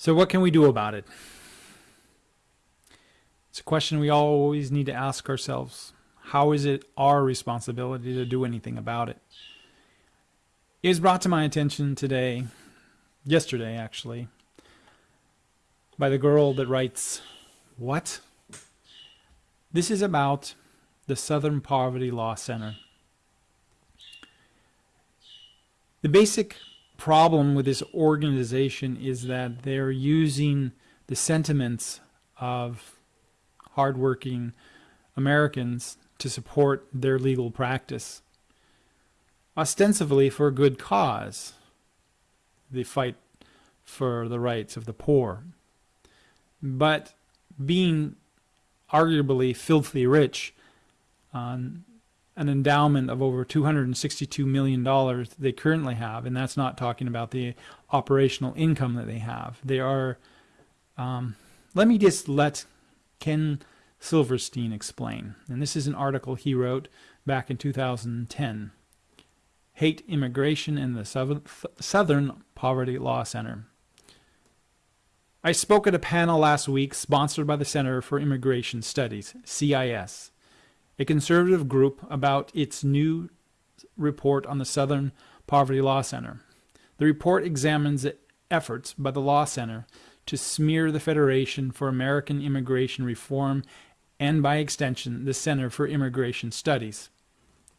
So what can we do about it? It's a question we always need to ask ourselves. How is it our responsibility to do anything about it? It was brought to my attention today, yesterday actually, by the girl that writes, What? This is about the Southern Poverty Law Center. The basic problem with this organization is that they're using the sentiments of hardworking Americans to support their legal practice, ostensibly for a good cause, the fight for the rights of the poor. But being arguably filthy rich an endowment of over $262 million they currently have, and that's not talking about the operational income that they have. They are, um, let me just let Ken Silverstein explain. And this is an article he wrote back in 2010. Hate Immigration in the Southern Poverty Law Center. I spoke at a panel last week sponsored by the Center for Immigration Studies, CIS a conservative group, about its new report on the Southern Poverty Law Center. The report examines the efforts by the Law Center to smear the Federation for American Immigration Reform and, by extension, the Center for Immigration Studies.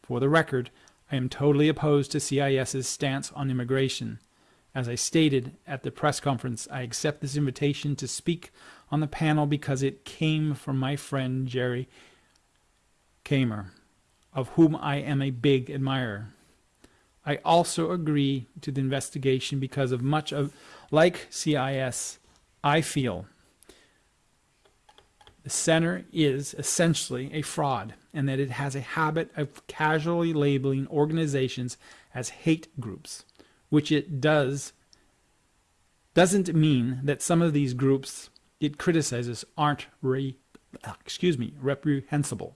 For the record, I am totally opposed to CIS's stance on immigration. As I stated at the press conference, I accept this invitation to speak on the panel because it came from my friend Jerry Kammer, of whom I am a big admirer. I also agree to the investigation because of much of, like CIS, I feel the center is essentially a fraud and that it has a habit of casually labeling organizations as hate groups, which it does doesn't mean that some of these groups it criticizes aren't re, excuse me, reprehensible.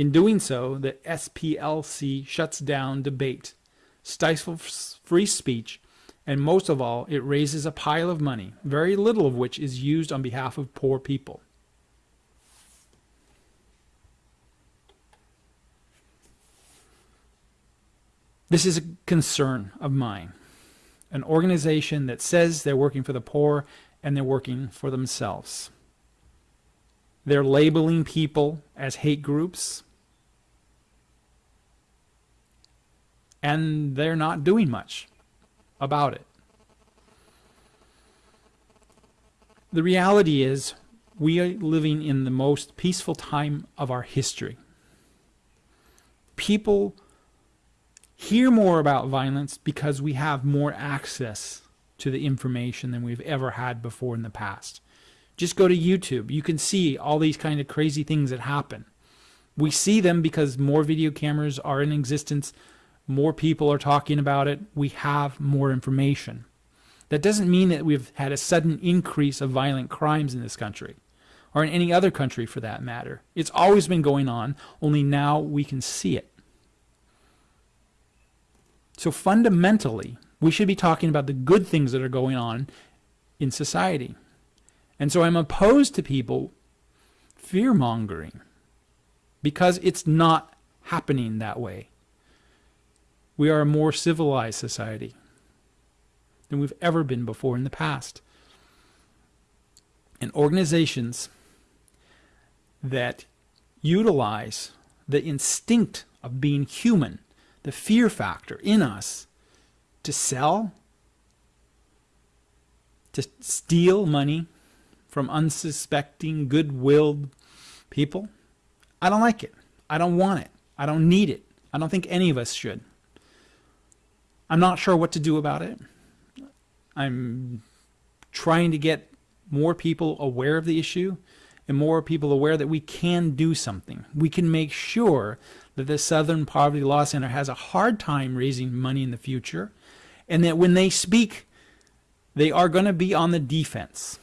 In doing so, the SPLC shuts down debate, stifles free speech, and most of all, it raises a pile of money, very little of which is used on behalf of poor people. This is a concern of mine. An organization that says they're working for the poor and they're working for themselves. They're labeling people as hate groups. And they're not doing much about it. The reality is we are living in the most peaceful time of our history. People hear more about violence because we have more access to the information than we've ever had before in the past. Just go to YouTube. You can see all these kind of crazy things that happen. We see them because more video cameras are in existence more people are talking about it, we have more information. That doesn't mean that we've had a sudden increase of violent crimes in this country, or in any other country for that matter. It's always been going on, only now we can see it. So fundamentally, we should be talking about the good things that are going on in society. And so I'm opposed to people fear mongering because it's not happening that way. We are a more civilized society than we've ever been before in the past. And organizations that utilize the instinct of being human, the fear factor in us, to sell, to steal money from unsuspecting, good-willed people, I don't like it. I don't want it. I don't need it. I don't think any of us should. I'm not sure what to do about it. I'm trying to get more people aware of the issue and more people aware that we can do something. We can make sure that the Southern Poverty Law Center has a hard time raising money in the future and that when they speak, they are going to be on the defense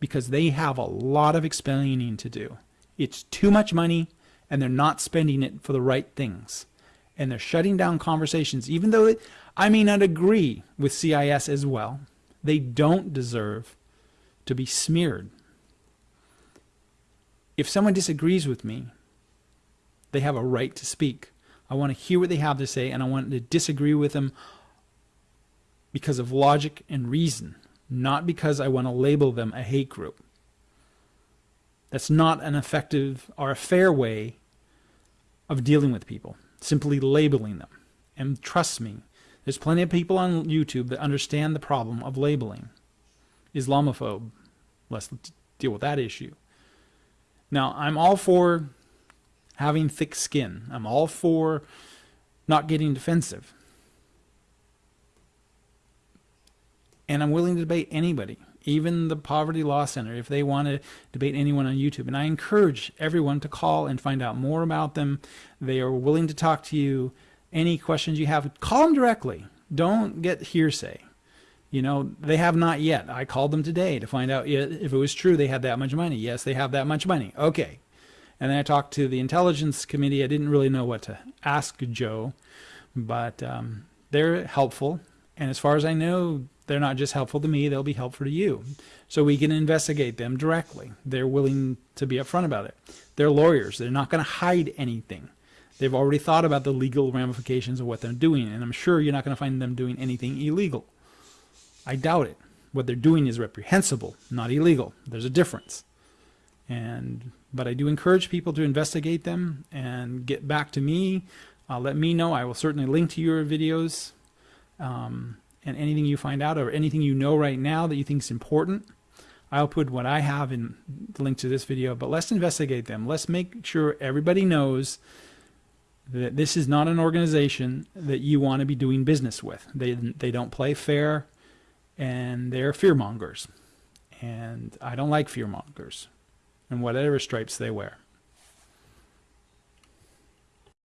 because they have a lot of explaining to do. It's too much money and they're not spending it for the right things and they're shutting down conversations, even though it, I may not agree with CIS as well. They don't deserve to be smeared. If someone disagrees with me, they have a right to speak. I want to hear what they have to say and I want to disagree with them because of logic and reason, not because I want to label them a hate group. That's not an effective or a fair way of dealing with people, simply labeling them. And trust me, there's plenty of people on YouTube that understand the problem of labeling. Islamophobe, let's deal with that issue. Now, I'm all for having thick skin. I'm all for not getting defensive. And I'm willing to debate anybody, even the Poverty Law Center, if they want to debate anyone on YouTube. And I encourage everyone to call and find out more about them. They are willing to talk to you. Any questions you have, call them directly. Don't get hearsay. You know, they have not yet. I called them today to find out if it was true they had that much money. Yes, they have that much money. Okay. And then I talked to the Intelligence Committee. I didn't really know what to ask Joe, but um, they're helpful. And as far as I know, they're not just helpful to me, they'll be helpful to you. So we can investigate them directly. They're willing to be upfront about it. They're lawyers. They're not going to hide anything. They've already thought about the legal ramifications of what they're doing, and I'm sure you're not going to find them doing anything illegal. I doubt it. What they're doing is reprehensible, not illegal. There's a difference. And but I do encourage people to investigate them and get back to me. Uh, let me know. I will certainly link to your videos um, and anything you find out or anything you know right now that you think is important. I'll put what I have in the link to this video, but let's investigate them. Let's make sure everybody knows that this is not an organization that you want to be doing business with. They, they don't play fair and they're fearmongers. And I don't like fearmongers and whatever stripes they wear.